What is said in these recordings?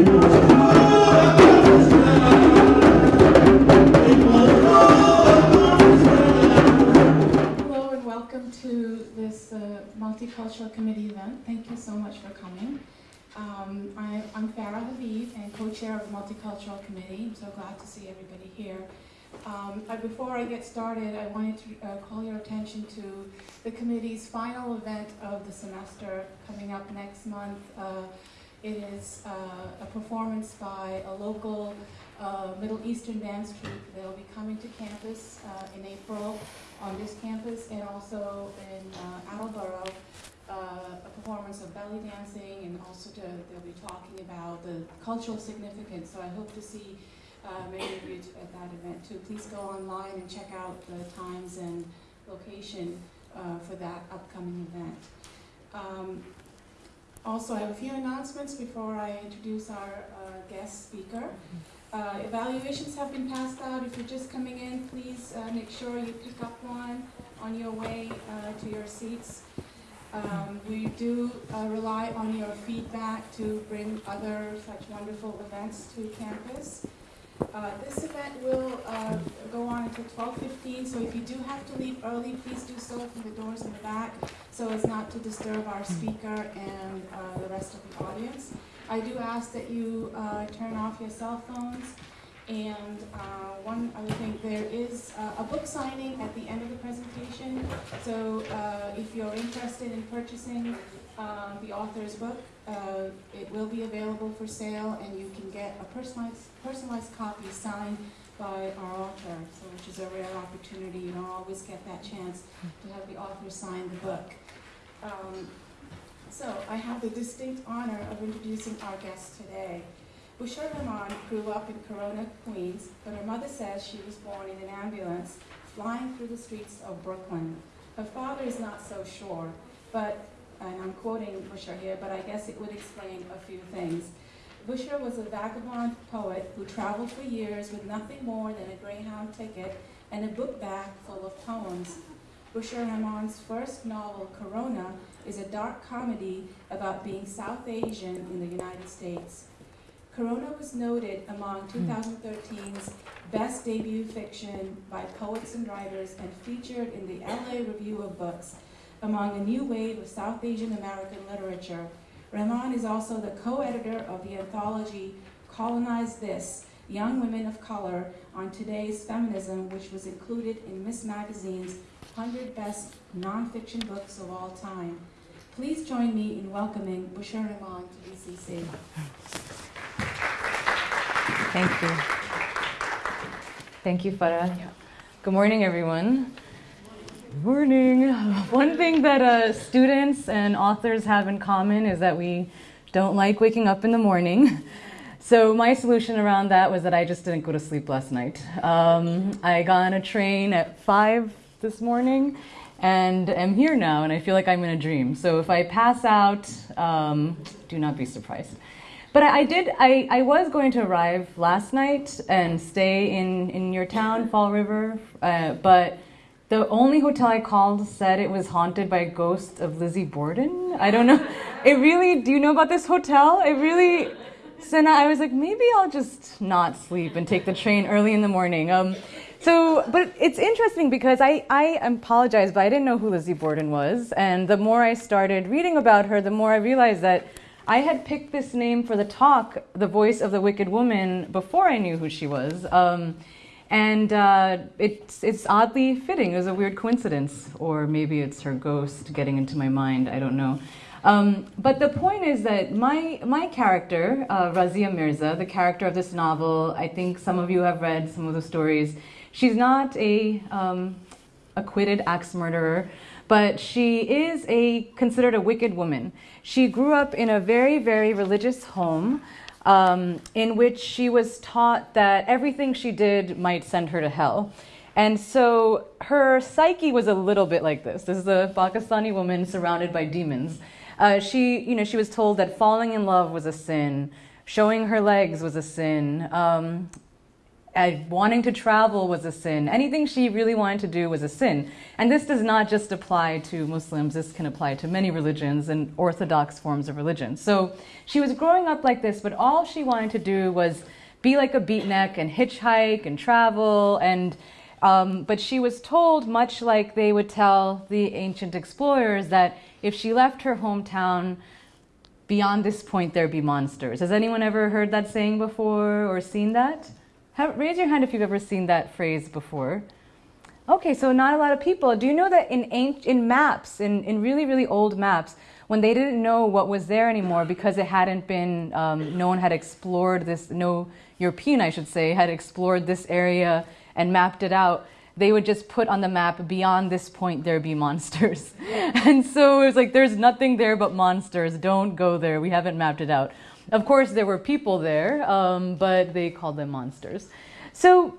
Hello and welcome to this uh, multicultural committee event. Thank you so much for coming. Um, I, I'm Farah Habib and co-chair of the multicultural committee. I'm so glad to see everybody here. Um, before I get started, I wanted to uh, call your attention to the committee's final event of the semester coming up next month. Uh, it is uh, a performance by a local uh, Middle Eastern dance troupe. They'll be coming to campus uh, in April on this campus and also in uh, Attleboro, uh, a performance of belly dancing and also to, they'll be talking about the cultural significance. So I hope to see uh, many of you at that event too. Please go online and check out the times and location uh, for that upcoming event. Um, also, I have a few announcements before I introduce our uh, guest speaker. Uh, evaluations have been passed out. If you're just coming in, please uh, make sure you pick up one on your way uh, to your seats. Um, we do uh, rely on your feedback to bring other such wonderful events to campus. Uh, this event will uh, go on until 12:15, so if you do have to leave early, please do so through the doors in the back, so as not to disturb our speaker and uh, the rest of the audience. I do ask that you uh, turn off your cell phones. And uh, one other thing, there is a book signing at the end of the presentation. So if you're interested in purchasing uh, the author's book, uh, it will be available for sale, and you can get a personalized personalized copy signed by our author. So, which is a rare opportunity. You don't always get that chance to have the author sign the book. Um, so I have the distinct honor of introducing our guest today. Bushra Rahman grew up in Corona, Queens, but her mother says she was born in an ambulance flying through the streets of Brooklyn. Her father is not so sure, but, and I'm quoting Bushra here, but I guess it would explain a few things. Bushra was a vagabond poet who traveled for years with nothing more than a Greyhound ticket and a book bag full of poems. Bushra Rahman's first novel, Corona, is a dark comedy about being South Asian in the United States. Corona was noted among hmm. 2013's best debut fiction by poets and writers and featured in the LA Review of Books among a new wave of South Asian American literature. Rahman is also the co-editor of the anthology Colonize This, Young Women of Color on Today's Feminism, which was included in Ms. Magazine's 100 Best Nonfiction Books of All Time. Please join me in welcoming Bushra Rahman to BCC. Thank you. Thank you, Farah. Good morning, everyone. Good morning. One thing that uh, students and authors have in common is that we don't like waking up in the morning. So my solution around that was that I just didn't go to sleep last night. Um, I got on a train at five this morning, and am here now, and I feel like I'm in a dream. So if I pass out, um, do not be surprised. But I, I did. I, I was going to arrive last night and stay in in your town, Fall River, uh, but the only hotel I called said it was haunted by a ghost of Lizzie Borden. I don't know. It really. Do you know about this hotel? It really. So now I was like, maybe I'll just not sleep and take the train early in the morning. Um, so, but it's interesting because I, I apologize, but I didn't know who Lizzie Borden was. And the more I started reading about her, the more I realized that I had picked this name for the talk, The Voice of the Wicked Woman, before I knew who she was. Um, and uh, it's, it's oddly fitting. It was a weird coincidence. Or maybe it's her ghost getting into my mind. I don't know. Um, but the point is that my, my character, uh, Razia Mirza, the character of this novel, I think some of you have read some of the stories. She's not a um, acquitted axe murderer, but she is a considered a wicked woman. She grew up in a very, very religious home um, in which she was taught that everything she did might send her to hell. And so her psyche was a little bit like this. This is a Pakistani woman surrounded by demons. Uh, she, you know, she was told that falling in love was a sin, showing her legs was a sin, um, uh, wanting to travel was a sin. Anything she really wanted to do was a sin. And this does not just apply to Muslims, this can apply to many religions and orthodox forms of religion. So she was growing up like this, but all she wanted to do was be like a beatnik and hitchhike and travel and um, but she was told, much like they would tell the ancient explorers, that if she left her hometown, beyond this point there'd be monsters. Has anyone ever heard that saying before or seen that? Raise your hand if you've ever seen that phrase before. Okay, so not a lot of people. Do you know that in in maps, in, in really, really old maps, when they didn't know what was there anymore because it hadn't been, um, no one had explored this, no European, I should say, had explored this area and mapped it out, they would just put on the map, beyond this point, there be monsters. and so it was like, there's nothing there but monsters. Don't go there. We haven't mapped it out. Of course, there were people there, um, but they called them monsters. So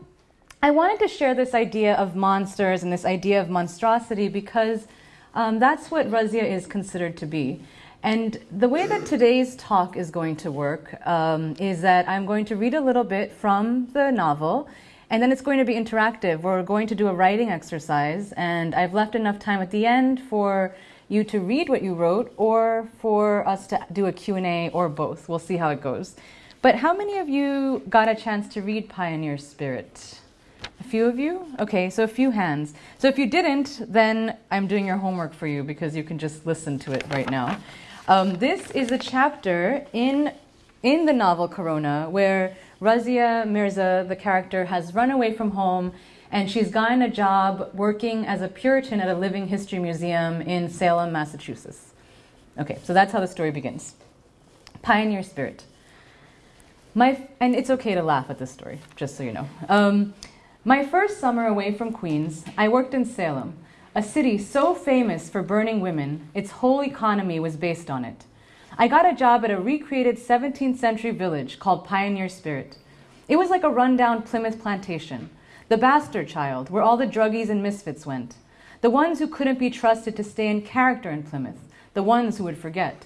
I wanted to share this idea of monsters and this idea of monstrosity because um, that's what Razia is considered to be. And the way that today's talk is going to work um, is that I'm going to read a little bit from the novel, and then it's going to be interactive. We're going to do a writing exercise, and I've left enough time at the end for you to read what you wrote or for us to do a Q&A or both. We'll see how it goes. But how many of you got a chance to read Pioneer Spirit? A few of you? Okay, so a few hands. So if you didn't, then I'm doing your homework for you because you can just listen to it right now. Um, this is a chapter in, in the novel Corona where Razia Mirza, the character, has run away from home and she's gotten a job working as a Puritan at a living history museum in Salem, Massachusetts. Okay, so that's how the story begins. Pioneer spirit. My, and it's okay to laugh at this story, just so you know. Um, my first summer away from Queens, I worked in Salem, a city so famous for burning women, its whole economy was based on it. I got a job at a recreated 17th century village called Pioneer Spirit. It was like a rundown Plymouth plantation the bastard child, where all the druggies and misfits went. The ones who couldn't be trusted to stay in character in Plymouth. The ones who would forget.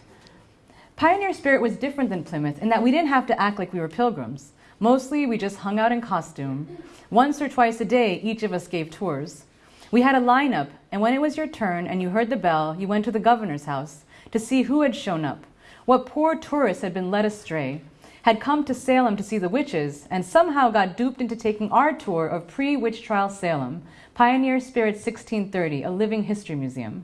Pioneer Spirit was different than Plymouth in that we didn't have to act like we were pilgrims. Mostly, we just hung out in costume. Once or twice a day, each of us gave tours. We had a lineup, and when it was your turn and you heard the bell, you went to the governor's house to see who had shown up, what poor tourists had been led astray, had come to Salem to see the witches and somehow got duped into taking our tour of pre witch trial Salem, Pioneer Spirit 1630, a living history museum.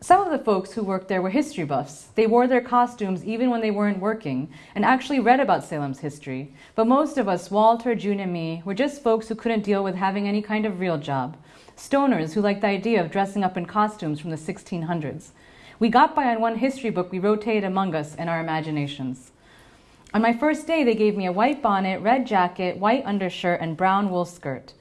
Some of the folks who worked there were history buffs. They wore their costumes even when they weren't working and actually read about Salem's history. But most of us, Walter, June, and me, were just folks who couldn't deal with having any kind of real job. Stoners who liked the idea of dressing up in costumes from the 1600s. We got by on one history book we rotated among us in our imaginations. On my first day, they gave me a white bonnet, red jacket, white undershirt, and brown wool skirt.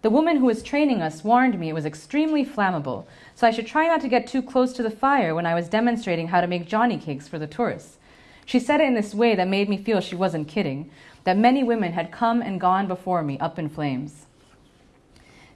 The woman who was training us warned me it was extremely flammable, so I should try not to get too close to the fire when I was demonstrating how to make Johnny cakes for the tourists. She said it in this way that made me feel she wasn't kidding, that many women had come and gone before me up in flames.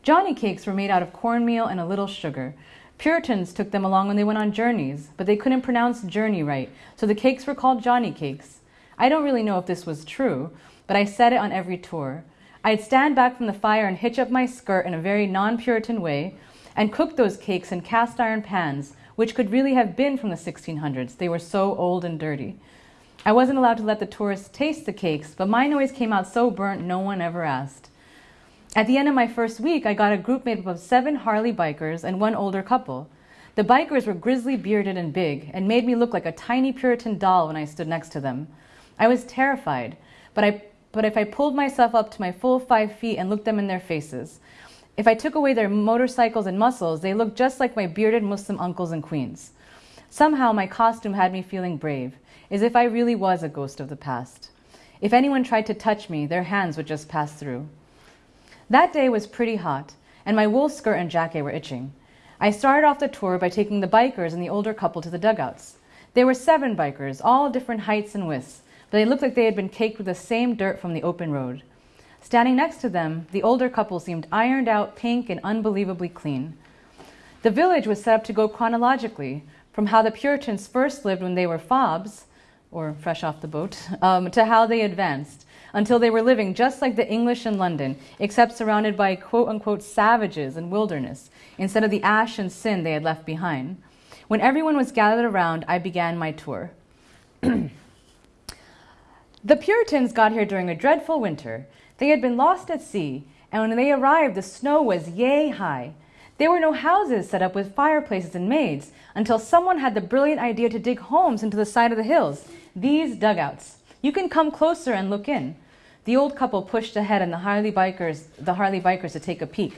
Johnny cakes were made out of cornmeal and a little sugar. Puritans took them along when they went on journeys, but they couldn't pronounce journey right, so the cakes were called Johnny cakes. I don't really know if this was true, but I said it on every tour. I'd stand back from the fire and hitch up my skirt in a very non Puritan way and cook those cakes in cast iron pans, which could really have been from the 1600s. They were so old and dirty. I wasn't allowed to let the tourists taste the cakes, but mine always came out so burnt no one ever asked. At the end of my first week, I got a group made up of seven Harley bikers and one older couple. The bikers were grizzly bearded and big and made me look like a tiny Puritan doll when I stood next to them. I was terrified, but, I, but if I pulled myself up to my full five feet and looked them in their faces, if I took away their motorcycles and muscles, they looked just like my bearded Muslim uncles and Queens. Somehow my costume had me feeling brave, as if I really was a ghost of the past. If anyone tried to touch me, their hands would just pass through. That day was pretty hot, and my wool skirt and jacket were itching. I started off the tour by taking the bikers and the older couple to the dugouts. There were seven bikers, all different heights and widths, they looked like they had been caked with the same dirt from the open road. Standing next to them, the older couple seemed ironed out, pink, and unbelievably clean. The village was set up to go chronologically from how the Puritans first lived when they were fobs or fresh off the boat, um, to how they advanced until they were living just like the English in London, except surrounded by quote unquote savages and wilderness, instead of the ash and sin they had left behind. When everyone was gathered around, I began my tour. the Puritans got here during a dreadful winter. They had been lost at sea, and when they arrived, the snow was yay high. There were no houses set up with fireplaces and maids until someone had the brilliant idea to dig homes into the side of the hills. These dugouts. You can come closer and look in. The old couple pushed ahead and the Harley bikers, the Harley bikers to take a peek.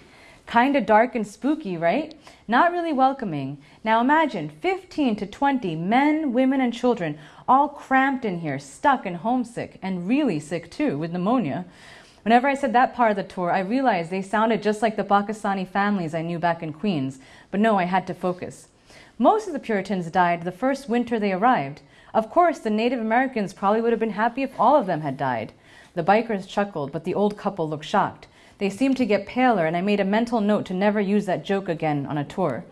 Kinda dark and spooky, right? Not really welcoming. Now imagine 15 to 20 men, women, and children all cramped in here, stuck and homesick, and really sick too, with pneumonia. Whenever I said that part of the tour, I realized they sounded just like the Pakistani families I knew back in Queens. But no, I had to focus. Most of the Puritans died the first winter they arrived. Of course, the Native Americans probably would have been happy if all of them had died. The bikers chuckled, but the old couple looked shocked. They seemed to get paler, and I made a mental note to never use that joke again on a tour.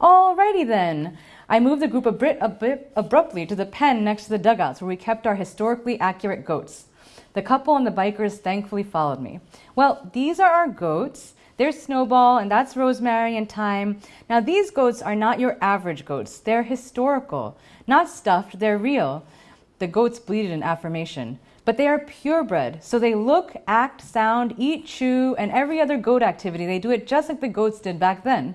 Alrighty then. I moved the group a bit, a bit abruptly to the pen next to the dugouts where we kept our historically accurate goats. The couple and the bikers thankfully followed me. Well, these are our goats. There's Snowball, and that's Rosemary and Thyme. Now, these goats are not your average goats. They're historical, not stuffed, they're real. The goats bleated in affirmation. But they are purebred, so they look, act, sound, eat, chew, and every other goat activity. They do it just like the goats did back then.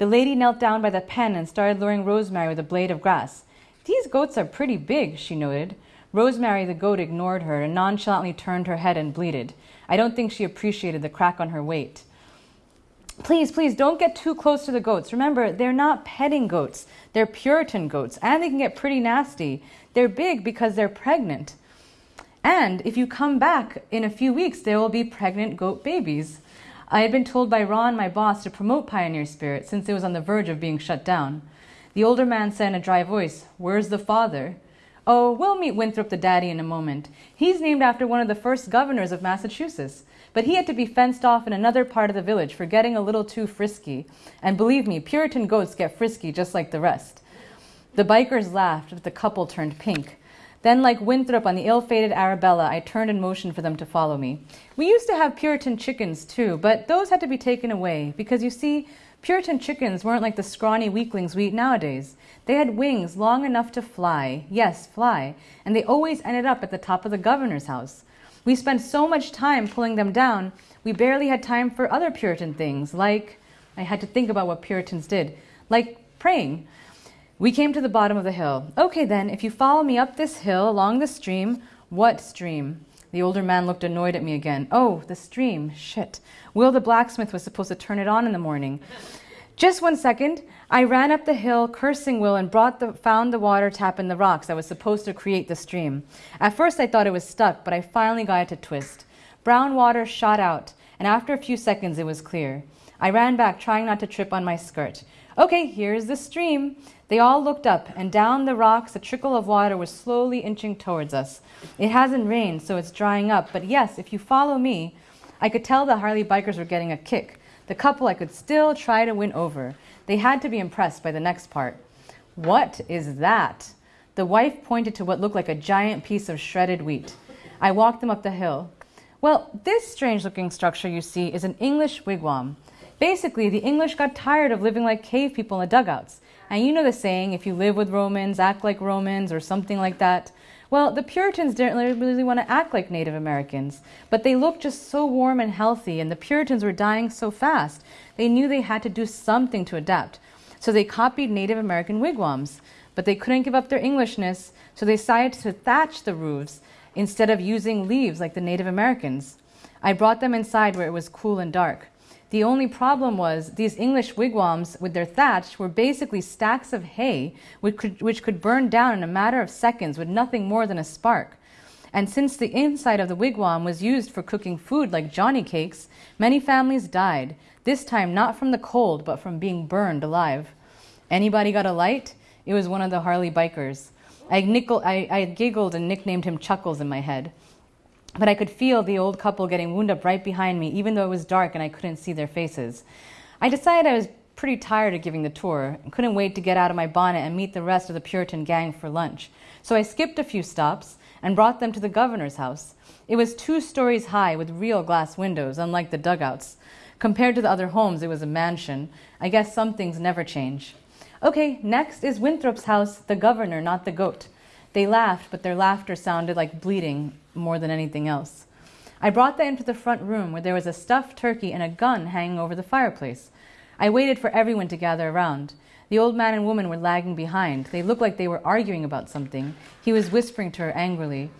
The lady knelt down by the pen and started luring Rosemary with a blade of grass. These goats are pretty big, she noted. Rosemary the goat ignored her and nonchalantly turned her head and bleated. I don't think she appreciated the crack on her weight. Please, please don't get too close to the goats. Remember, they're not petting goats. They're Puritan goats, and they can get pretty nasty. They're big because they're pregnant. And if you come back in a few weeks, there will be pregnant goat babies. I had been told by Ron, my boss, to promote Pioneer Spirit since it was on the verge of being shut down. The older man said in a dry voice, Where's the father? Oh, we'll meet Winthrop the daddy in a moment. He's named after one of the first governors of Massachusetts. But he had to be fenced off in another part of the village for getting a little too frisky. And believe me, Puritan goats get frisky just like the rest. The bikers laughed, but the couple turned pink. Then, like Winthrop on the ill fated Arabella, I turned and motioned for them to follow me. We used to have Puritan chickens too, but those had to be taken away because you see, Puritan chickens weren't like the scrawny weaklings we eat nowadays. They had wings long enough to fly, yes, fly, and they always ended up at the top of the governor's house. We spent so much time pulling them down, we barely had time for other Puritan things, like, I had to think about what Puritans did, like praying. We came to the bottom of the hill. Okay, then, if you follow me up this hill along the stream, what stream? The older man looked annoyed at me again. Oh, the stream. Shit. Will the blacksmith was supposed to turn it on in the morning. Just one second. I ran up the hill, cursing Will, and brought the, found the water tap in the rocks that was supposed to create the stream. At first, I thought it was stuck, but I finally got it to twist. Brown water shot out, and after a few seconds, it was clear. I ran back, trying not to trip on my skirt. Okay, here's the stream. They all looked up, and down the rocks, a trickle of water was slowly inching towards us. It hasn't rained, so it's drying up, but yes, if you follow me, I could tell the Harley bikers were getting a kick. The couple I could still try to win over. They had to be impressed by the next part. What is that? The wife pointed to what looked like a giant piece of shredded wheat. I walked them up the hill. Well, this strange looking structure you see is an English wigwam. Basically, the English got tired of living like cave people in the dugouts. And you know the saying, if you live with Romans, act like Romans, or something like that. Well, the Puritans didn't really want to act like Native Americans, but they looked just so warm and healthy, and the Puritans were dying so fast. They knew they had to do something to adapt. So they copied Native American wigwams, but they couldn't give up their Englishness, so they decided to thatch the roofs instead of using leaves like the Native Americans. I brought them inside where it was cool and dark. The only problem was these English wigwams with their thatch were basically stacks of hay which could, which could burn down in a matter of seconds with nothing more than a spark. And since the inside of the wigwam was used for cooking food like Johnny cakes, many families died, this time not from the cold, but from being burned alive. Anybody got a light? It was one of the Harley bikers. I, nickel, I, I giggled and nicknamed him Chuckles in my head. But I could feel the old couple getting wound up right behind me, even though it was dark and I couldn't see their faces. I decided I was pretty tired of giving the tour and couldn't wait to get out of my bonnet and meet the rest of the Puritan gang for lunch. So I skipped a few stops and brought them to the governor's house. It was two stories high with real glass windows, unlike the dugouts. Compared to the other homes, it was a mansion. I guess some things never change. Okay, next is Winthrop's house, the governor, not the goat. They laughed, but their laughter sounded like bleating more than anything else. I brought them into the front room where there was a stuffed turkey and a gun hanging over the fireplace. I waited for everyone to gather around. The old man and woman were lagging behind. They looked like they were arguing about something. He was whispering to her angrily.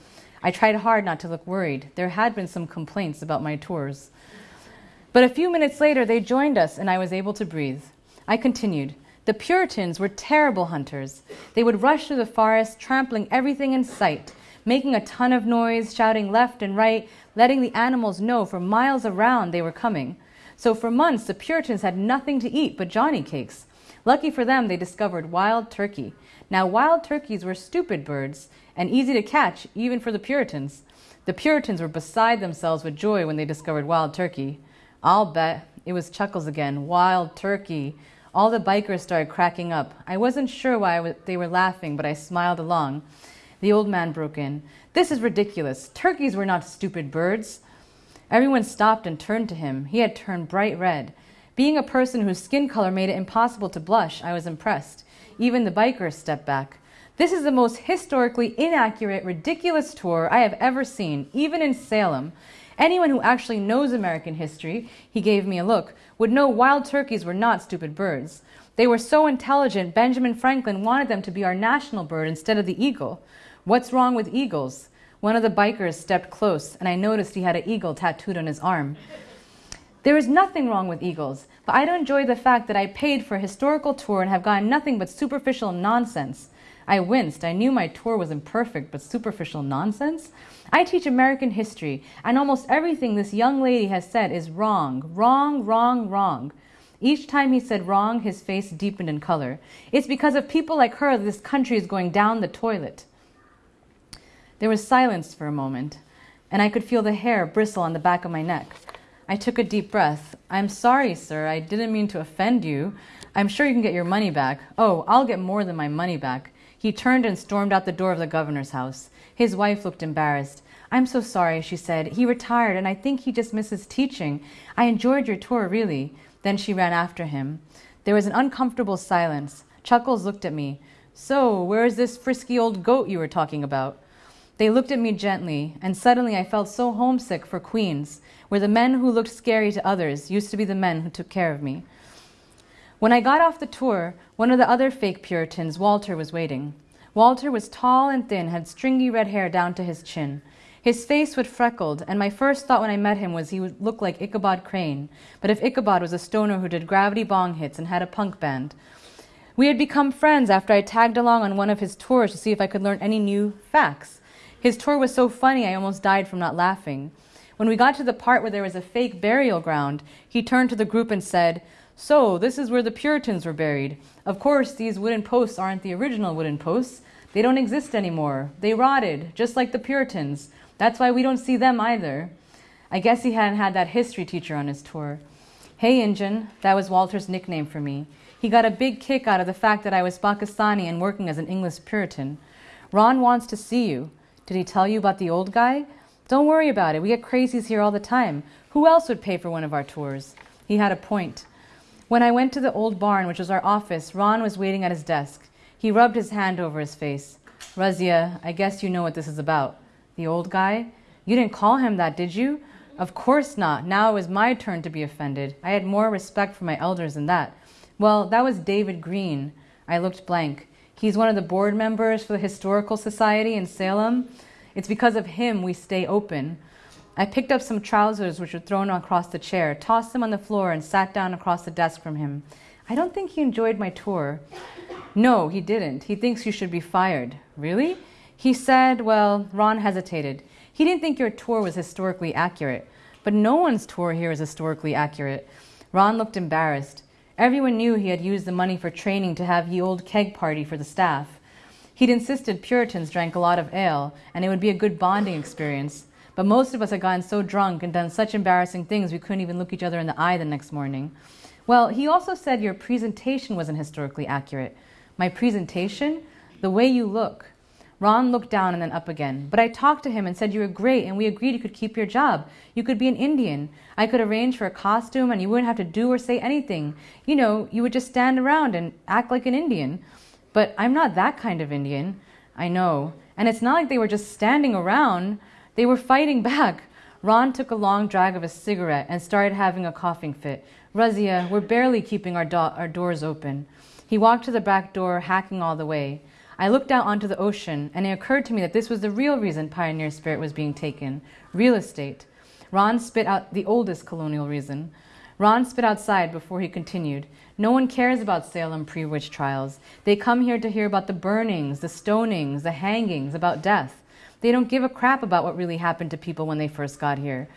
I tried hard not to look worried. There had been some complaints about my tours. But a few minutes later, they joined us, and I was able to breathe. I continued. The Puritans were terrible hunters. They would rush through the forest, trampling everything in sight, making a ton of noise, shouting left and right, letting the animals know for miles around they were coming. So for months, the Puritans had nothing to eat but Johnny cakes. Lucky for them, they discovered wild turkey. Now, wild turkeys were stupid birds and easy to catch, even for the Puritans. The Puritans were beside themselves with joy when they discovered wild turkey. I'll bet it was Chuckles again. Wild turkey. All the bikers started cracking up. I wasn't sure why they were laughing, but I smiled along. The old man broke in. This is ridiculous. Turkeys were not stupid birds. Everyone stopped and turned to him. He had turned bright red. Being a person whose skin color made it impossible to blush, I was impressed. Even the bikers stepped back. This is the most historically inaccurate, ridiculous tour I have ever seen, even in Salem. Anyone who actually knows American history, he gave me a look, would know wild turkeys were not stupid birds. They were so intelligent, Benjamin Franklin wanted them to be our national bird instead of the eagle. What's wrong with eagles? One of the bikers stepped close, and I noticed he had an eagle tattooed on his arm. There is nothing wrong with eagles, but I don't enjoy the fact that I paid for a historical tour and have gotten nothing but superficial nonsense. I winced. I knew my tour was imperfect, but superficial nonsense? I teach American history, and almost everything this young lady has said is wrong, wrong, wrong, wrong. Each time he said wrong, his face deepened in color. It's because of people like her this country is going down the toilet. There was silence for a moment, and I could feel the hair bristle on the back of my neck. I took a deep breath. I'm sorry, sir. I didn't mean to offend you. I'm sure you can get your money back. Oh, I'll get more than my money back. He turned and stormed out the door of the governor's house. His wife looked embarrassed. I'm so sorry, she said. He retired, and I think he just misses teaching. I enjoyed your tour, really. Then she ran after him. There was an uncomfortable silence. Chuckles looked at me. So, where is this frisky old goat you were talking about? They looked at me gently, and suddenly I felt so homesick for Queens, where the men who looked scary to others used to be the men who took care of me. When I got off the tour, one of the other fake Puritans, Walter, was waiting. Walter was tall and thin, had stringy red hair down to his chin. His face was freckled, and my first thought when I met him was he would look like Ichabod Crane, but if Ichabod was a stoner who did gravity bong hits and had a punk band. We had become friends after I tagged along on one of his tours to see if I could learn any new facts. His tour was so funny I almost died from not laughing. When we got to the part where there was a fake burial ground, he turned to the group and said, so, this is where the Puritans were buried. Of course, these wooden posts aren't the original wooden posts. They don't exist anymore. They rotted, just like the Puritans. That's why we don't see them either. I guess he hadn't had that history teacher on his tour. Hey, Injun, that was Walter's nickname for me. He got a big kick out of the fact that I was Pakistani and working as an English Puritan. Ron wants to see you. Did he tell you about the old guy? Don't worry about it. We get crazies here all the time. Who else would pay for one of our tours? He had a point. When I went to the old barn, which was our office, Ron was waiting at his desk. He rubbed his hand over his face. Razia, I guess you know what this is about. The old guy? You didn't call him that, did you? Of course not. Now it was my turn to be offended. I had more respect for my elders than that. Well, that was David Green. I looked blank. He's one of the board members for the Historical Society in Salem. It's because of him we stay open. I picked up some trousers which were thrown across the chair, tossed them on the floor, and sat down across the desk from him. I don't think he enjoyed my tour. No, he didn't. He thinks you should be fired. Really? He said, well, Ron hesitated. He didn't think your tour was historically accurate. But no one's tour here is historically accurate. Ron looked embarrassed. Everyone knew he had used the money for training to have ye old keg party for the staff. He'd insisted Puritans drank a lot of ale, and it would be a good bonding experience. But most of us had gotten so drunk and done such embarrassing things we couldn't even look each other in the eye the next morning. Well, he also said your presentation wasn't historically accurate. My presentation? The way you look. Ron looked down and then up again. But I talked to him and said you were great and we agreed you could keep your job. You could be an Indian. I could arrange for a costume and you wouldn't have to do or say anything. You know, you would just stand around and act like an Indian. But I'm not that kind of Indian. I know. And it's not like they were just standing around, they were fighting back. Ron took a long drag of a cigarette and started having a coughing fit. Razia, we're barely keeping our, do- our doors open. He walked to the back door, hacking all the way. I looked out onto the ocean, and it occurred to me that this was the real reason Pioneer Spirit was being taken real estate. Ron spit out the oldest colonial reason. Ron spit outside before he continued. No one cares about Salem pre witch trials. They come here to hear about the burnings, the stonings, the hangings, about death. They don't give a crap about what really happened to people when they first got here.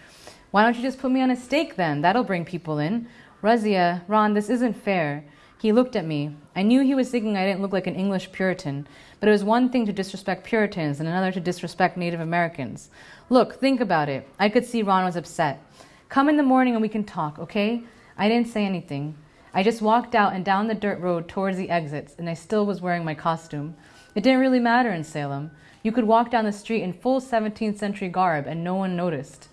Why don't you just put me on a stake then? That'll bring people in. Razia, Ron, this isn't fair. He looked at me. I knew he was thinking I didn't look like an English Puritan, but it was one thing to disrespect Puritans and another to disrespect Native Americans. Look, think about it. I could see Ron was upset. Come in the morning and we can talk, okay? I didn't say anything. I just walked out and down the dirt road towards the exits, and I still was wearing my costume. It didn't really matter in Salem. You could walk down the street in full 17th century garb and no one noticed.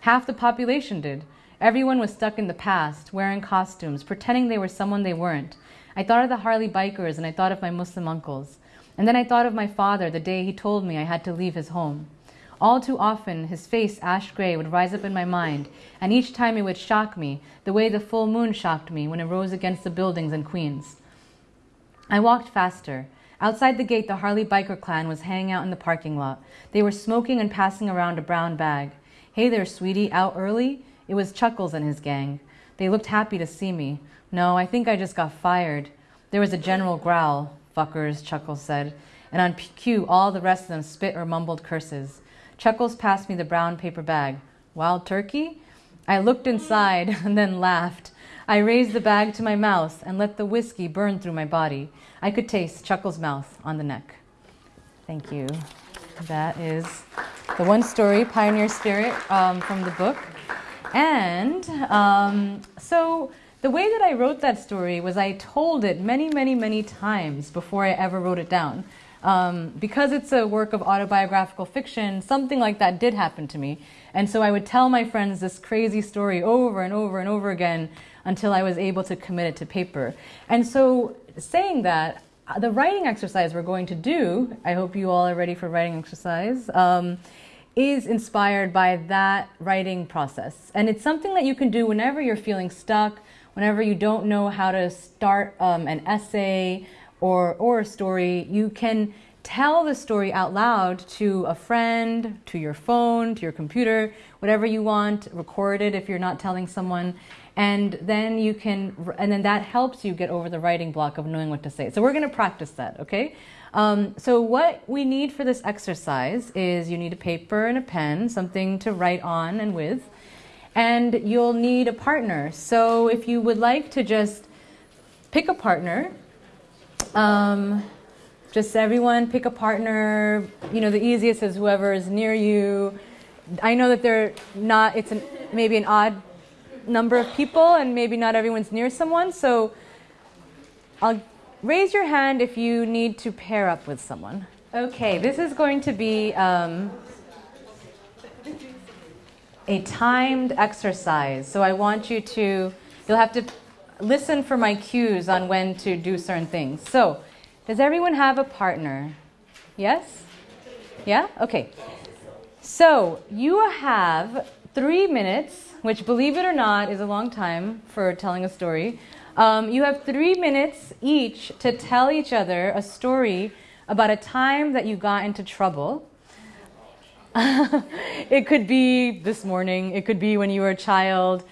Half the population did. Everyone was stuck in the past, wearing costumes, pretending they were someone they weren't. I thought of the Harley bikers and I thought of my Muslim uncles. And then I thought of my father the day he told me I had to leave his home. All too often, his face, ash gray, would rise up in my mind, and each time it would shock me, the way the full moon shocked me when it rose against the buildings in Queens. I walked faster. Outside the gate, the Harley biker clan was hanging out in the parking lot. They were smoking and passing around a brown bag. Hey there, sweetie, out early? It was Chuckles and his gang. They looked happy to see me. No, I think I just got fired. There was a general growl. Fuckers, Chuckles said. And on cue, all the rest of them spit or mumbled curses. Chuckles passed me the brown paper bag. Wild turkey? I looked inside and then laughed. I raised the bag to my mouth and let the whiskey burn through my body. I could taste Chuckles' mouth on the neck. Thank you. That is the one story, Pioneer Spirit, um, from the book. And um, so the way that I wrote that story was I told it many, many, many times before I ever wrote it down. Um, because it's a work of autobiographical fiction, something like that did happen to me. And so I would tell my friends this crazy story over and over and over again until I was able to commit it to paper. And so, saying that, uh, the writing exercise we're going to do, I hope you all are ready for writing exercise. Um, is inspired by that writing process. And it's something that you can do whenever you're feeling stuck, whenever you don't know how to start um, an essay or, or a story. You can tell the story out loud to a friend, to your phone, to your computer, whatever you want, record it if you're not telling someone. And then you can, and then that helps you get over the writing block of knowing what to say. So we're going to practice that, okay? Um, so what we need for this exercise is you need a paper and a pen, something to write on and with, and you'll need a partner. So if you would like to just pick a partner, um, just everyone pick a partner. You know, the easiest is whoever is near you. I know that they're not. It's an, maybe an odd number of people, and maybe not everyone's near someone. So I'll Raise your hand if you need to pair up with someone. Okay, this is going to be um, a timed exercise. So I want you to, you'll have to listen for my cues on when to do certain things. So, does everyone have a partner? Yes? Yeah? Okay. So, you have three minutes, which, believe it or not, is a long time for telling a story. Um, you have three minutes each to tell each other a story about a time that you got into trouble. it could be this morning, it could be when you were a child.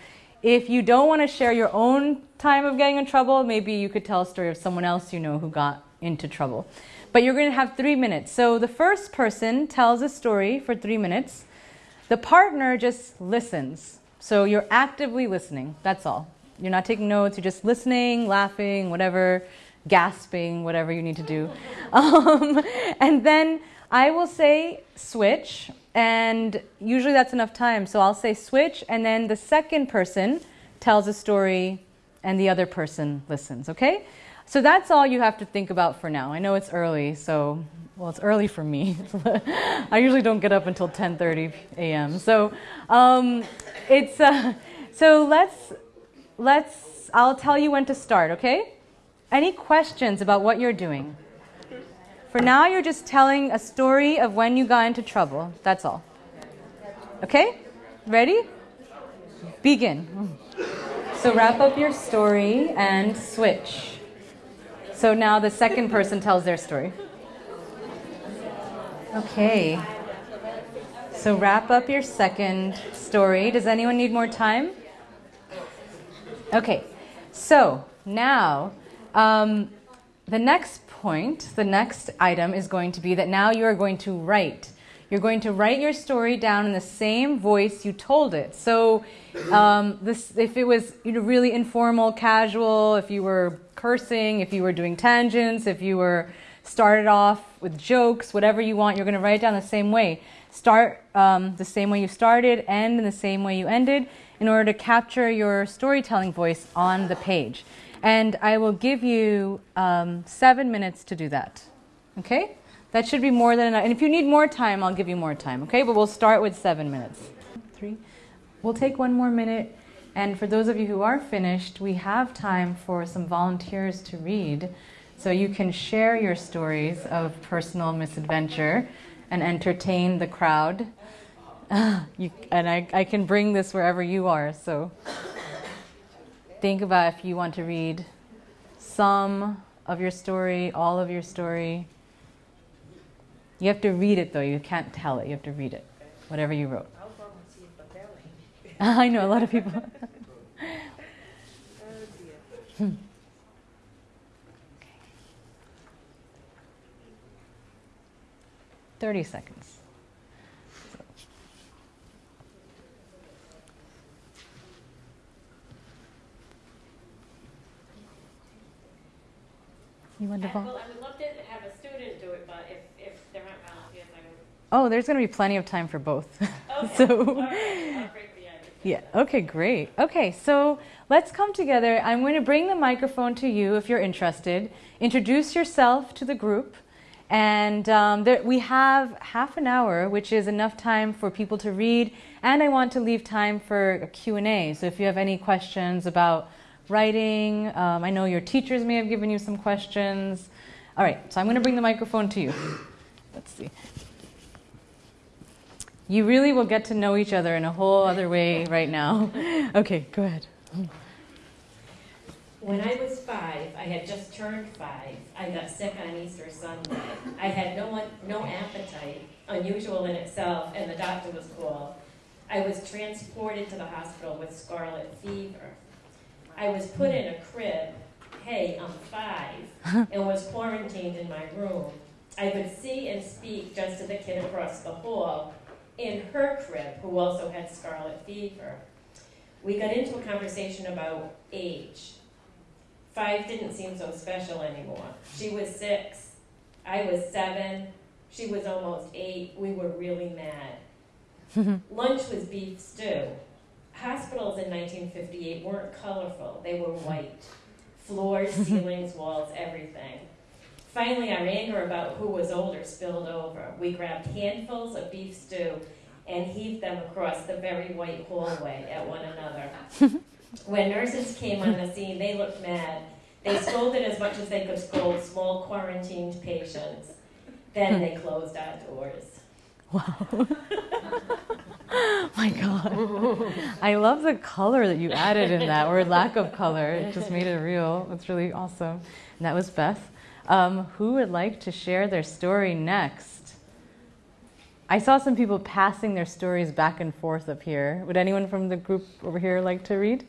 If you don't want to share your own time of getting in trouble, maybe you could tell a story of someone else you know who got into trouble. But you're going to have three minutes. So the first person tells a story for three minutes. The partner just listens. So you're actively listening. That's all. You're not taking notes, you're just listening, laughing, whatever, gasping, whatever you need to do. Um, and then I will say switch, and usually that's enough time. So I'll say switch, and then the second person tells a story and the other person listens, okay? So that's all you have to think about for now. I know it's early, so well, it's early for me. I usually don't get up until 10:30 a.m. So um, it's uh, so let's let's I'll tell you when to start, okay? Any questions about what you're doing? For now, you're just telling a story of when you got into trouble. That's all. Okay? Ready? Begin. So wrap up your story and switch. So now the second person tells their story. Okay. So wrap up your second story. Does anyone need more time? Okay. So now, um, the next point, the next item is going to be that now you are going to write. You're going to write your story down in the same voice you told it. So, um, this, if it was you know, really informal, casual, if you were cursing, if you were doing tangents, if you were started off with jokes, whatever you want, you're going to write it down the same way. Start um, the same way you started, end in the same way you ended, in order to capture your storytelling voice on the page. And I will give you um, seven minutes to do that. Okay? That should be more than enough. And if you need more time, I'll give you more time. Okay? But we'll start with seven minutes. Three. We'll take one more minute. And for those of you who are finished, we have time for some volunteers to read. So you can share your stories of personal misadventure and entertain the crowd. you, and I, I can bring this wherever you are. So think about if you want to read some of your story, all of your story. You have to read it though, you can't tell it, you have to read it, whatever you wrote. I know a lot of people. hmm. 30 seconds. You want to I, well, I would love to have a student do it, but if, if there aren't volunteers, I would. Oh, there's going to be plenty of time for both. Okay. so, All right. I'll break the ice. yeah. Okay, great. Okay, so let's come together. I'm going to bring the microphone to you if you're interested. Introduce yourself to the group. And um, there, we have half an hour, which is enough time for people to read. And I want to leave time for a Q&A. So if you have any questions about writing, um, I know your teachers may have given you some questions. All right, so I'm going to bring the microphone to you. Let's see. You really will get to know each other in a whole other way right now. Okay, go ahead. When I was five, I had just turned five. I got sick on Easter Sunday. I had no one, no appetite, unusual in itself, and the doctor was cool. I was transported to the hospital with scarlet fever. I was put in a crib. Hey, I'm five, and was quarantined in my room. I could see and speak just to the kid across the hall in her crib, who also had scarlet fever. We got into a conversation about age. Five didn't seem so special anymore. She was six. I was seven. She was almost eight. We were really mad. Lunch was beef stew. Hospitals in 1958 weren't colorful, they were white. Floors, ceilings, walls, everything. Finally, our anger about who was older spilled over. We grabbed handfuls of beef stew and heaved them across the very white hallway at one another. when nurses came on the scene, they looked mad. They scolded as much as they could scold small quarantined patients. Then they closed our doors. Wow. My God. I love the color that you added in that, or lack of color. It just made it real. It's really awesome. And that was Beth. Um, who would like to share their story next? I saw some people passing their stories back and forth up here. Would anyone from the group over here like to read?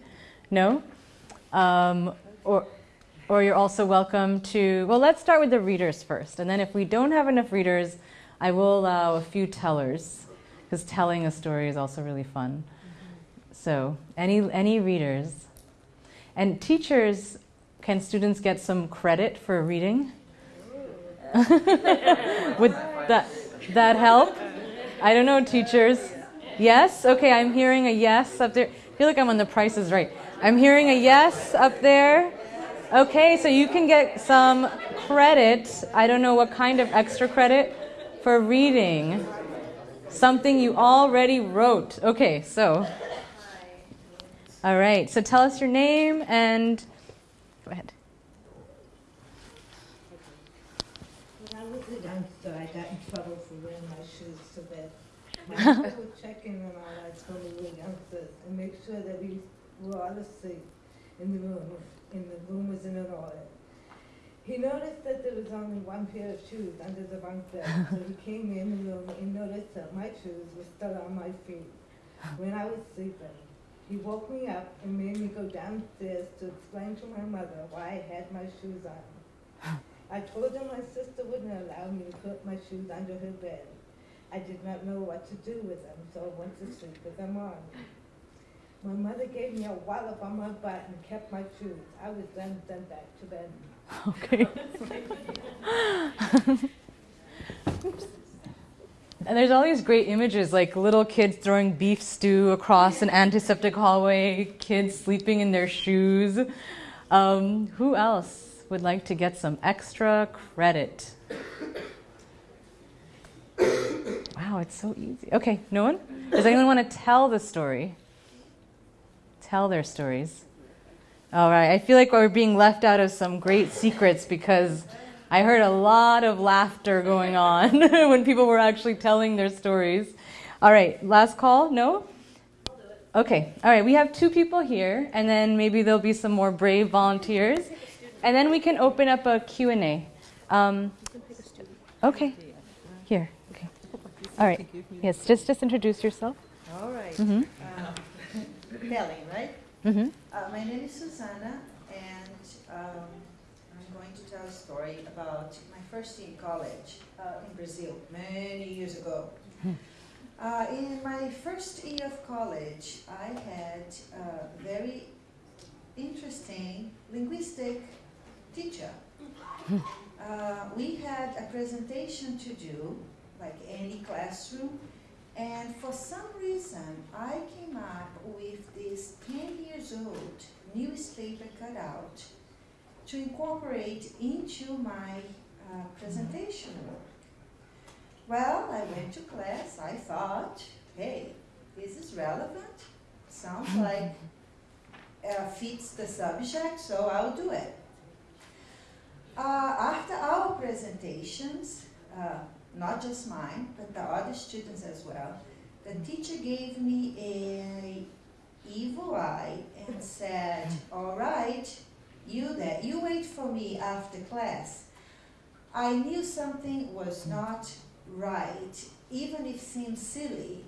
No? Um, or, or you're also welcome to, well, let's start with the readers first. And then if we don't have enough readers, I will allow a few tellers, because telling a story is also really fun. So, any, any readers? And teachers, can students get some credit for reading? Would that, that help? I don't know, teachers. Yes? Okay, I'm hearing a yes up there. I feel like I'm on the prices right. I'm hearing a yes up there. Okay, so you can get some credit. I don't know what kind of extra credit for reading something you already wrote. Okay, so. All right, so tell us your name and go ahead. When I was a youngster, I got in trouble for wearing my shoes to bed. My mother would check in on all our children we were youngsters and make sure that we were all asleep in the room, in the room was in order. He noticed that there was only one pair of shoes under the bunk bed, so he came in the room and noticed that my shoes were still on my feet when I was sleeping. He woke me up and made me go downstairs to explain to my mother why I had my shoes on. I told him my sister wouldn't allow me to put my shoes under her bed. I did not know what to do with them, so I went to sleep with them on. My mother gave me a wallop on my butt and kept my shoes. I was then sent back to bed. Okay. and there's all these great images like little kids throwing beef stew across an antiseptic hallway, kids sleeping in their shoes. Um, who else would like to get some extra credit? Wow, it's so easy. Okay, no one? Does anyone want to tell the story? Tell their stories. All right, I feel like we're being left out of some great secrets because I heard a lot of laughter going on when people were actually telling their stories. All right, last call? No? Okay, all right, we have two people here, and then maybe there'll be some more brave volunteers, and then we can open up a Q&A. Um, okay, here, okay. All right, yes, just, just introduce yourself. All right. Mm-hmm. Um, Telling, right? Mm-hmm. Uh, my name is Susanna, and um, I'm going to tell a story about my first year in college uh, in Brazil, many years ago. Uh, in my first year of college, I had a very interesting linguistic teacher. Uh, we had a presentation to do, like any classroom, and for some reason, I came up with this 10 years old newspaper cutout to incorporate into my uh, presentation work. Well, I went to class, I thought, hey, this is relevant, sounds like uh, fits the subject, so I'll do it. Uh, after our presentations, uh, not just mine, but the other students as well. The teacher gave me a evil eye and said, all right, you there, you wait for me after class. I knew something was not right, even if it seemed silly.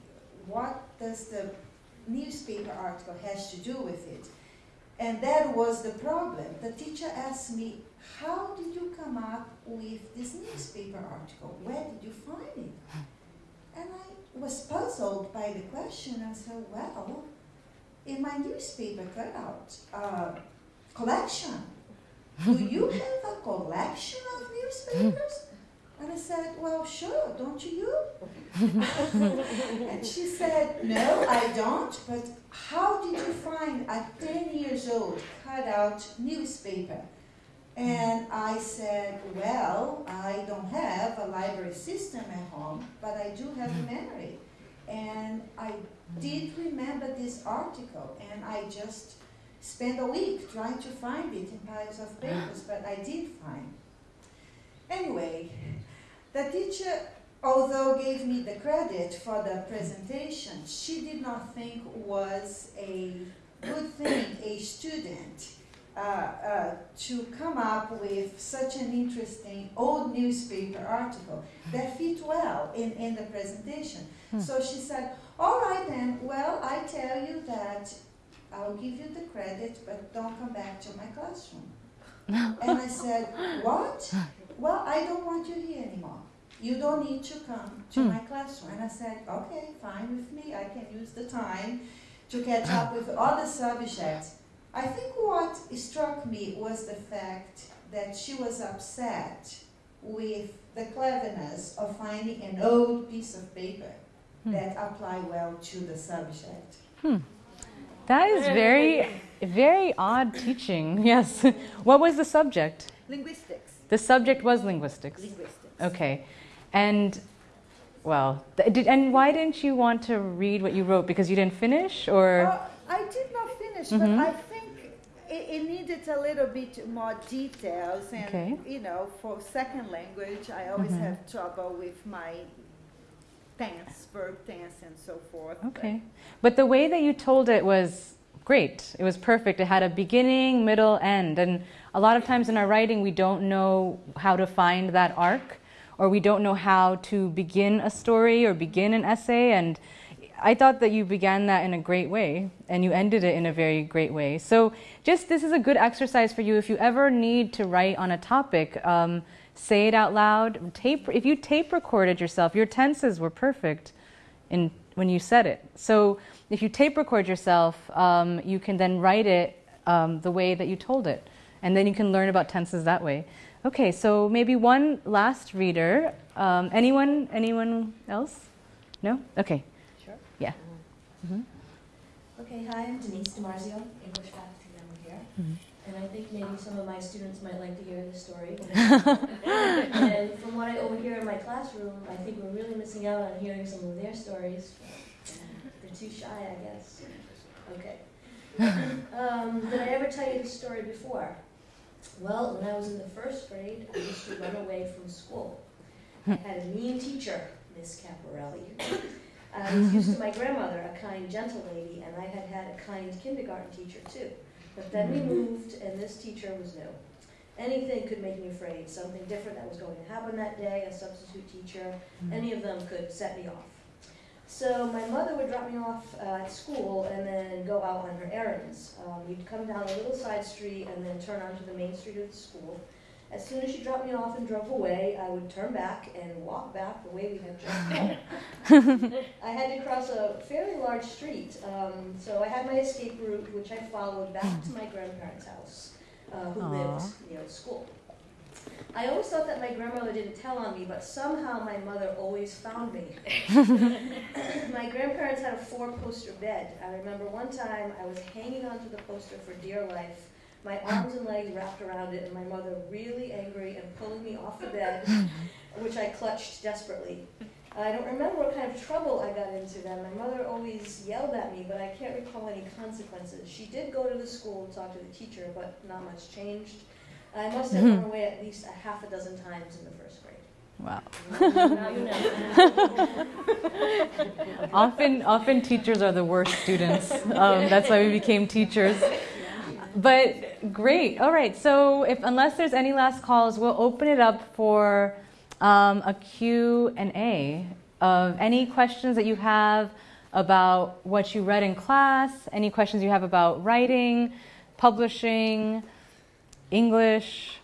What does the newspaper article has to do with it? And that was the problem. The teacher asked me, how did you come up with this newspaper article? Where did you find it? And I was puzzled by the question. I said, well, in my newspaper cutout uh, collection, do you have a collection of newspapers? And I said, well, sure, don't you? and she said, no, I don't, but how did you find a 10 years old cutout newspaper? And mm-hmm. I said, well, I don't have a library system at home, but I do have a mm-hmm. memory. And I did remember this article, and I just spent a week trying to find it in piles of papers, but I did find. Anyway, the teacher, although gave me the credit for the presentation, she did not think was a good thing a student uh, uh, to come up with such an interesting old newspaper article that fit well in, in the presentation. Hmm. So she said, all right then, well, I tell you that I'll give you the credit, but don't come back to my classroom. and I said, what? Well, I don't want you here anymore. You don't need to come to Hmm. my classroom. And I said, okay, fine with me. I can use the time to catch up with other subjects. I think what struck me was the fact that she was upset with the cleverness of finding an old piece of paper Hmm. that apply well to the subject. Hmm. That is very very odd teaching. Yes. what was the subject? Linguistics. The subject was linguistics. Linguistics. Okay. And well, did, and why didn't you want to read what you wrote? Because you didn't finish, or Uh, I did not finish, Mhm. but I think it, it needed a little bit more details. And, Okay. you know, for second language, I always Mhm. have trouble with my tense, verb tense, and so forth. but- okay. But the way that you told it was great. It was perfect. It had a beginning, middle, end, and a lot of times in our writing we don't know how to find that arc, or we don't know how to begin a story or begin an essay. And I thought that you began that in a great way, and you ended it in a very great way. So, just this is a good exercise for you if you ever need to write on a topic. Um, say it out loud. Tape. If you tape recorded yourself, your tenses were perfect in when you said it. So if you tape record yourself, um, you can then write it um, the way that you told it, and then you can learn about tenses that way. Okay, so maybe one last reader. Um, anyone? Anyone else? No. Okay. Yeah. Mhm. Okay, hi, I'm Denise DiMarzio, English faculty member here. Mhm. And I think maybe some of my students might like to hear this story. and from what I overhear in my classroom, I think we're really missing out on hearing some of their stories. They're too shy, I guess. Okay. Um, did I ever tell you this story before? Well, when I was in the first grade, I used to run away from school. I had a mean teacher, Miss Caporelli. I was used to my grandmother, a kind, gentle lady, and I had had a kind kindergarten teacher too. But then we moved, and this teacher was new. Anything could make me afraid, something different that was going to happen that day, a substitute teacher, any of them could set me off. So my mother would drop me off uh, at school and then go out on her errands. Um, we'd come down a little side street and then turn onto the main street of the school. As soon as she dropped me off and drove away, I would turn back and walk back the way we had just come. I had to cross a fairly large street, um, so I had my escape route, which I followed back to my grandparents' house, uh, who Aw. lived near the school. I always thought that my grandmother didn't tell on me, but somehow my mother always found me. my grandparents had a four-poster bed. I remember one time I was hanging onto the poster for dear life, my arms and legs wrapped around it, and my mother really angry and pulling me off the bed, which I clutched desperately. I don't remember what kind of trouble I got into then. My mother always yelled at me, but I can't recall any consequences. She did go to the school and talk to the teacher, but not much changed. I must have run away at least a half a dozen times in the first grade. Wow. Now you know. often, often teachers are the worst students. Um, that's why we became teachers. But great. All right. So, if unless there's any last calls, we'll open it up for um, a Q and A of any questions that you have about what you read in class, any questions you have about writing, publishing, English,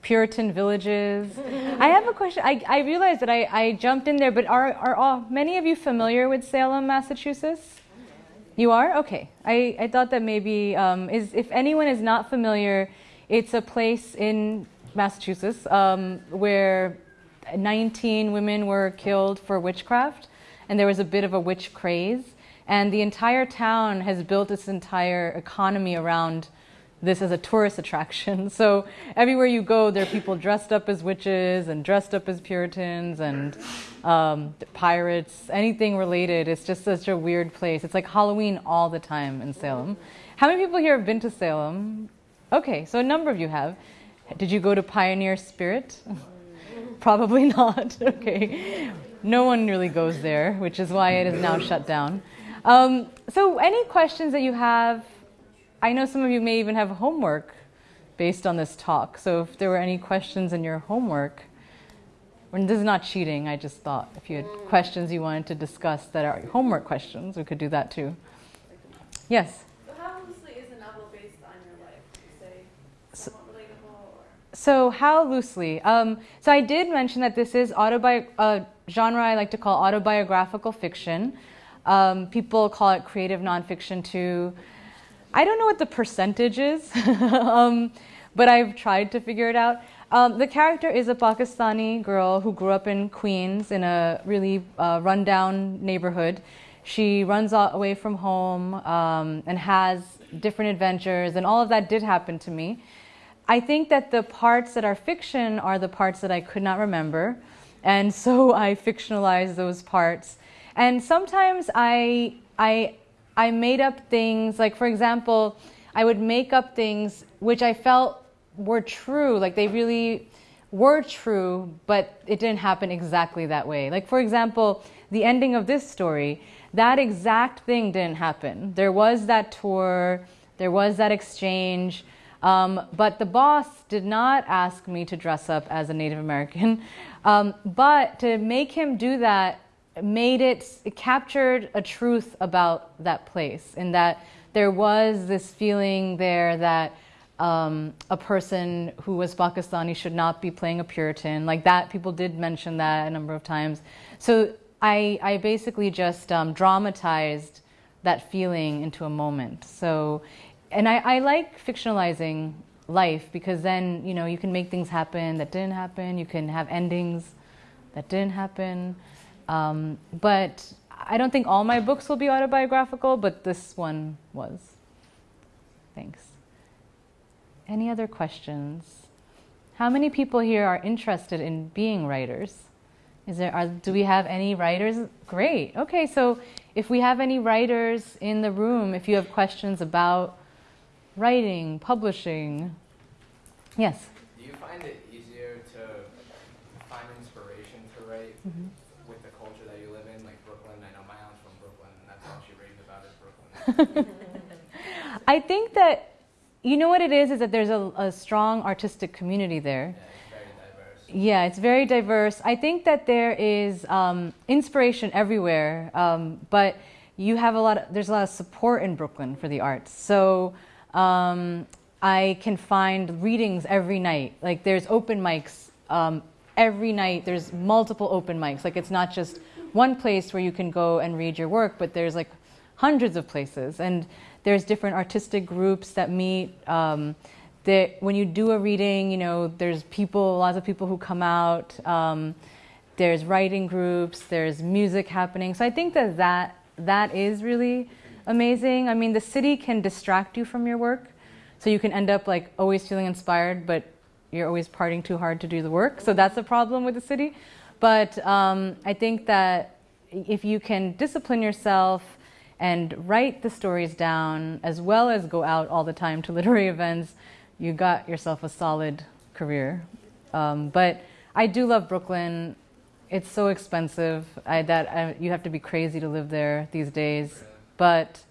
Puritan villages. I have a question. I, I realized that I, I jumped in there, but are, are all, many of you familiar with Salem, Massachusetts? You are? Okay. I, I thought that maybe, um, is, if anyone is not familiar, it's a place in Massachusetts um, where 19 women were killed for witchcraft, and there was a bit of a witch craze. And the entire town has built its entire economy around this is a tourist attraction. So everywhere you go, there are people dressed up as witches and dressed up as Puritans and um, pirates, anything related. It's just such a weird place. It's like Halloween all the time in Salem. How many people here have been to Salem? Okay, so a number of you have. Did you go to Pioneer Spirit? Probably not. Okay. No one really goes there, which is why it is now shut down. Um, so, any questions that you have? I know some of you may even have homework based on this talk. So, if there were any questions in your homework, and this is not cheating, I just thought if you had questions you wanted to discuss that are homework questions, we could do that too. Yes? So how loosely is the novel based on your life? Say So- relatable? So, how loosely? Um, so, I did mention that this is autobi- uh, genre I like to call autobiographical fiction. Um, people call it creative nonfiction too. I don't know what the percentage is, um, but I've tried to figure it out. Um, the character is a Pakistani girl who grew up in Queens in a really uh, rundown neighborhood. she runs away from home um, and has different adventures, and all of that did happen to me. I think that the parts that are fiction are the parts that I could not remember, and so I fictionalize those parts. And sometimes I I I made up things like, for example, I would make up things which I felt were true, like they really were true, but it didn't happen exactly that way. Like, for example, the ending of this story, that exact thing didn't happen. There was that tour, there was that exchange, um, but the boss did not ask me to dress up as a Native American. Um, but to make him do that made it, it captured a truth about that place, in that there was this feeling there that um, a person who was Pakistani should not be playing a Puritan. Like that, people did mention that a number of times. So I, I basically just um, dramatized that feeling into a moment. So, and I, I like fictionalizing life because then you know you can make things happen that didn't happen. You can have endings that didn't happen. Um, but I don't think all my books will be autobiographical, but this one was. Thanks. Any other questions? How many people here are interested in being writers? Is there, are, do we have any writers? Great. Okay, so if we have any writers in the room, if you have questions about writing, publishing, yes. Do you find it easier to find inspiration to write Mhm. with the culture that you live in, like Brooklyn? I know my aunt's from Brooklyn, and that's all she raves about is Brooklyn. I think that you know what it is is that there's a, a strong artistic community there. yeah, it's very diverse. Yeah, it's very diverse. I think that there is um, inspiration everywhere, um, but you have a lot. Of, there's a lot of support in Brooklyn for the arts. So um, I can find readings every night. Like there's open mics um, every night. There's multiple open mics. Like it's not just one place where you can go and read your work, but there's like hundreds of places and there's different artistic groups that meet um, that when you do a reading you know there's people lots of people who come out um, there's writing groups there's music happening. So i think that that that is really amazing. I mean the city can distract you from your work. So you can end up like always feeling inspired but you're always partying too hard to do the work. So that's a problem with the city. But um, i think that if you can discipline yourself and write the stories down as well as go out all the time to literary events, you got yourself a solid career. Um, but I do love Brooklyn. It's so expensive I, that I, you have to be crazy to live there these days. But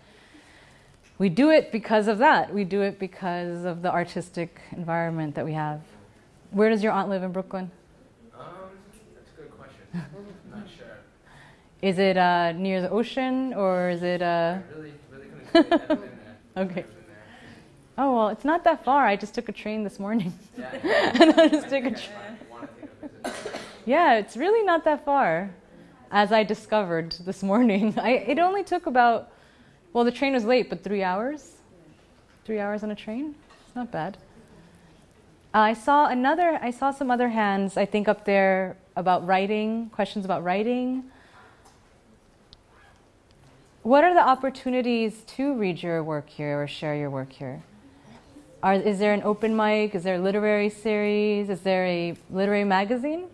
we do it because of that. We do it because of the artistic environment that we have. Where does your aunt live in Brooklyn? Um, that's a good question. I'm not sure. Is it uh, near the ocean or is it? Uh... Really, really couldn't say. Been there. Okay. I've been there. Oh well, it's not that far. I just took a train this morning. Yeah. and I just took a train. I want to take a visit. Yeah, it's really not that far, as I discovered this morning. I, it only took about, well, the train was late, but three hours. Three hours on a train. It's not bad. Uh, I saw another. I saw some other hands. I think up there about writing. Questions about writing. What are the opportunities to read your work here or share your work here? Are, is there an open mic? Is there a literary series? Is there a literary magazine?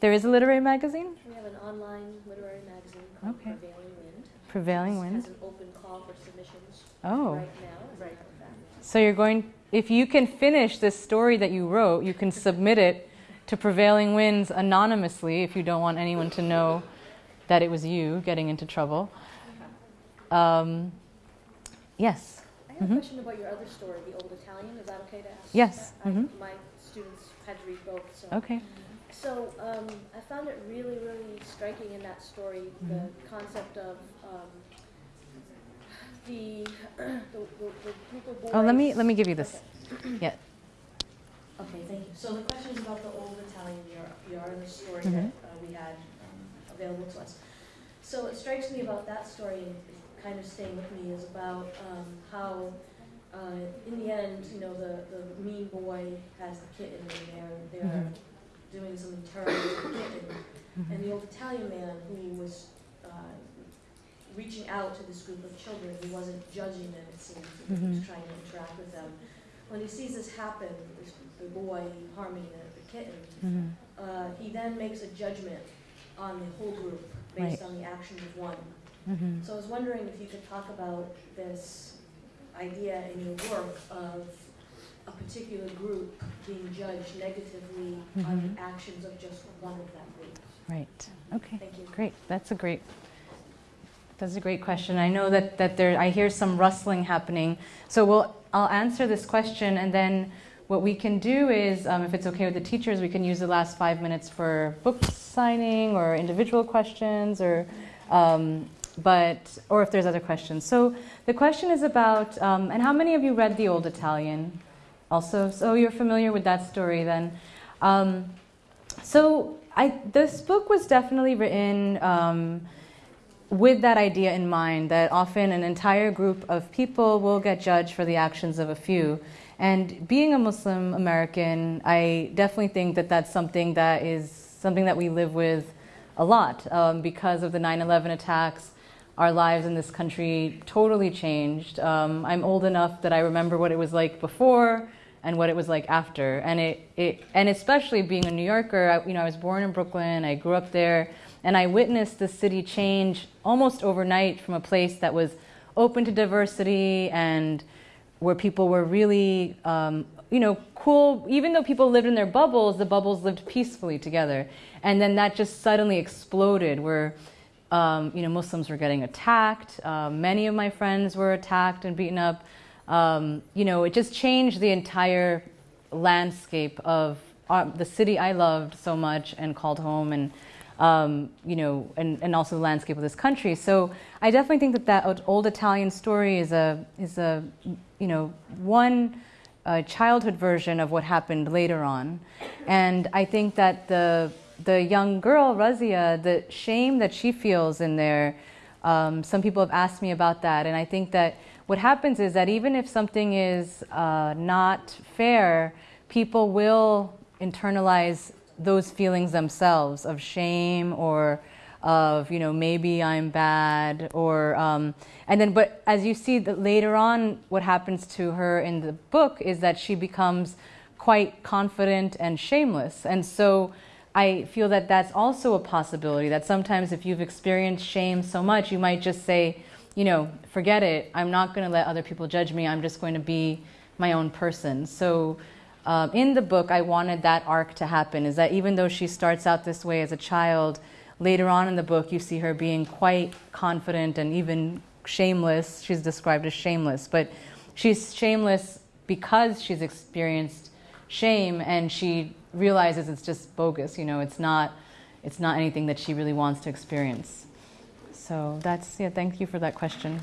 There is a literary magazine? We have an online literary magazine called Okay. Prevailing Wind. Prevailing It Wind. has an open call for submissions Oh. right now, as a matter of fact. So you're going, if you can finish this story that you wrote, you can submit it to Prevailing Winds anonymously if you don't want anyone to know that it was you getting into trouble. Um, yes. I have Mhm. a question about your other story, The Old Italian. Is that okay to ask? Yes. I, Mhm. My students had to read both, so. Okay. So um, I found it really, really striking in that story the Mm-hmm. concept of um, the, the, the, the group of boys. Oh, let me let me give you this. Yeah. Okay, thank you. So the question is about the old Italian Europe, yard, the story Mhm. that uh, we had um, available to us. So it strikes me about that story, and it's kind of staying with me, is about um, how, uh, in the end, you know, the, the mean boy has the kitten, and they're, they're Mhm. doing something terrible to the kitten. And the old Italian man who was uh, reaching out to this group of children. He wasn't judging them, it seemed. He was Mhm. trying to interact with them. When he sees this happen, this, the boy harming the, the kitten, Mhm. uh, he then makes a judgment on the whole group based Right. on the actions of one. Mhm. So I was wondering if you could talk about this idea in your work of a particular group being judged negatively on Mhm. the actions of just one of that group. Right. Okay. Thank you. Great. That's a great. That's a great question. I know that that there. I hear some rustling happening. So we'll. I'll answer this question, and then what we can do is, um, if it's okay with the teachers, we can use the last five minutes for book signing or individual questions, or. Um, but or if there's other questions. So the question is about. Um, and how many of you read the Old Italian? Also, so you're familiar with that story then. Um, so I, this book was definitely written um, with that idea in mind that often an entire group of people will get judged for the actions of a few. And being a Muslim American, I definitely think that that's something that is something that we live with a lot um, because of the 9 11 attacks. Our lives in this country totally changed. Um, I'm old enough that I remember what it was like before and what it was like after. And it, it and especially being a New Yorker, I, you know, I was born in Brooklyn. I grew up there, and I witnessed the city change almost overnight from a place that was open to diversity and where people were really, um, you know, cool. Even though people lived in their bubbles, the bubbles lived peacefully together. And then that just suddenly exploded, where um, you know Muslims were getting attacked. Uh, many of my friends were attacked and beaten up. Um, you know, it just changed the entire landscape of uh, the city I loved so much and called home, and um, you know, and, and also the landscape of this country. So I definitely think that that old Italian story is a is a you know one uh, childhood version of what happened later on, and I think that the the young girl Razia, the shame that she feels in there. Um, some people have asked me about that, and I think that what happens is that even if something is uh, not fair, people will internalize those feelings themselves of shame or of you know maybe I'm bad or um, and then but as you see that later on what happens to her in the book is that she becomes quite confident and shameless and so I feel that that's also a possibility that sometimes if you've experienced shame so much you might just say you know forget it I'm not going to let other people judge me I'm just going to be my own person so um, in the book, I wanted that arc to happen. Is that even though she starts out this way as a child, later on in the book, you see her being quite confident and even shameless. She's described as shameless, but she's shameless because she's experienced shame and she realizes it's just bogus. You know, it's not, it's not anything that she really wants to experience. So that's yeah. Thank you for that question.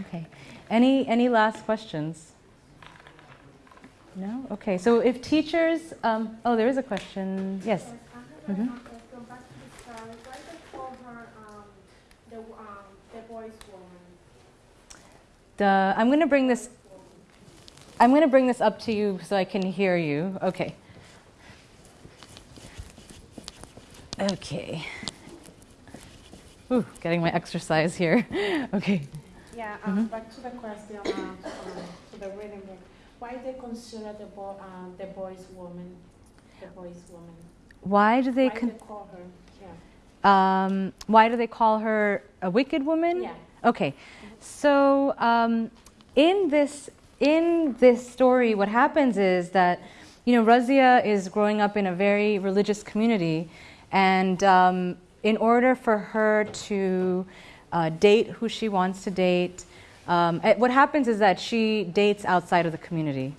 Okay. Any any last questions? No? Okay, so if teachers, um, oh, there is a question. Yes. I have Mhm. a go back to the story. Why they call her um, the um, the boy's woman? The, I'm going to bring this. I'm going to bring this up to you so I can hear you. Okay. Okay. Ooh, getting my exercise here. okay. Yeah, um, back to the question uh, um, to the reading book. Why do they consider the boy um, the boy's woman, the boy's woman? Why do they? Why they call her? Yeah. um, why do they call her a wicked woman? Yeah. Okay, so um, in this in this story, what happens is that you know Razia is growing up in a very religious community, and um, in order for her to uh, date who she wants to date, um, eh, what happens is that she dates outside of the community,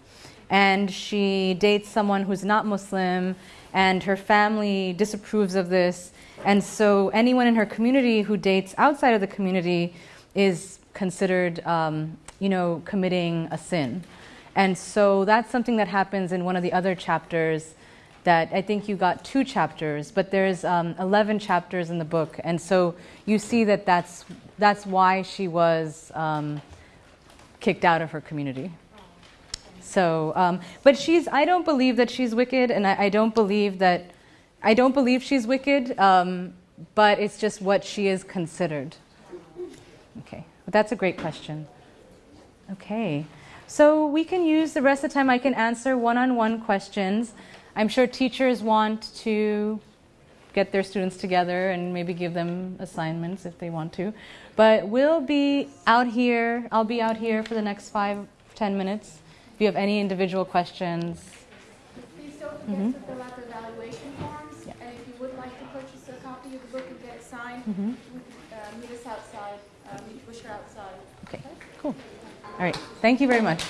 and she dates someone who's not Muslim, and her family disapproves of this, and so anyone in her community who dates outside of the community is considered, um, you know, committing a sin. And so that's something that happens in one of the other chapters that I think you got two chapters, but there's um, 11 chapters in the book. And so you see that that's, that's why she was um, kicked out of her community. So, um, but she's, I don't believe that she's wicked, and I, I don't believe that, I don't believe she's wicked, um, but it's just what she is considered. Okay, that's a great question. Okay. So we can use the rest of the time, I can answer one on one questions. I'm sure teachers want to get their students together and maybe give them assignments if they want to. But we'll be out here, I'll be out here for the next five, ten minutes. If you have any individual questions, Please don't forget Mhm. to fill out the evaluation forms, Yeah. and if you would like to purchase a copy of the book and get it signed, Mhm. uh, meet us outside, uh, meet Bushra outside. Okay, cool. All right, thank you very much.